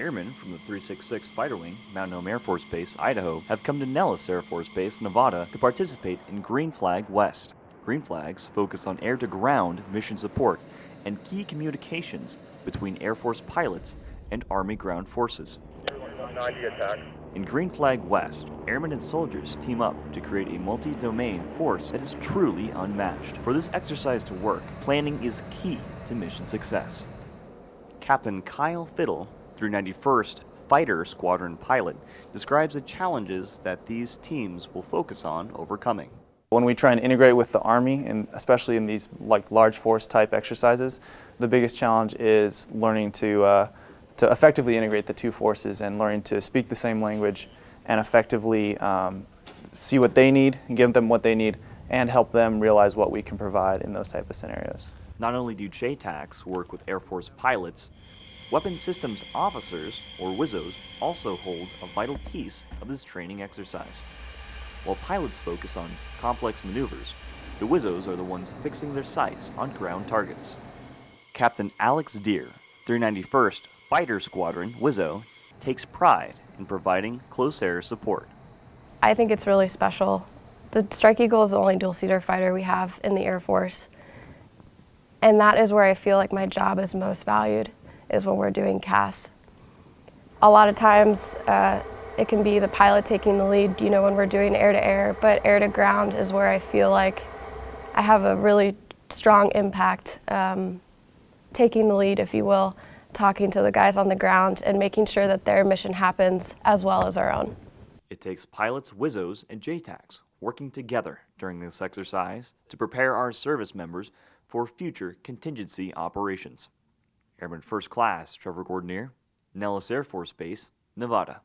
Airmen from the 366 Fighter Wing, Mountain Home Air Force Base, Idaho, have come to Nellis Air Force Base, Nevada to participate in Green Flag West. Green Flags focus on air to ground mission support and key communications between Air Force pilots and Army ground forces. In Green Flag West, airmen and soldiers team up to create a multi-domain force that is truly unmatched. For this exercise to work, planning is key to mission success. Captain Kyle Fiddle, 391st Fighter Squadron pilot, describes the challenges that these teams will focus on overcoming. When we try and integrate with the Army, and especially in these like large force type exercises, the biggest challenge is learning to, uh, to effectively integrate the two forces and learning to speak the same language and effectively um, see what they need give them what they need and help them realize what we can provide in those type of scenarios. Not only do JTACs work with Air Force pilots, Weapon Systems Officers, or WISOs, also hold a vital piece of this training exercise. While pilots focus on complex maneuvers, the WISOs are the ones fixing their sights on ground targets. Captain Alex Deer, 391st Fighter Squadron WISO, takes pride in providing close air support. I think it's really special. The Strike Eagle is the only dual-seater fighter we have in the Air Force. And that is where I feel like my job is most valued, is when we're doing CAS. A lot of times, uh, it can be the pilot taking the lead, you know, when we're doing air-to-air, -air, but air-to-ground is where I feel like I have a really strong impact, um, taking the lead, if you will, talking to the guys on the ground and making sure that their mission happens as well as our own. It takes pilots, WISOs, and JTACs working together during this exercise to prepare our service members for future contingency operations. Airman First Class Trevor Gordonier, Nellis Air Force Base, Nevada.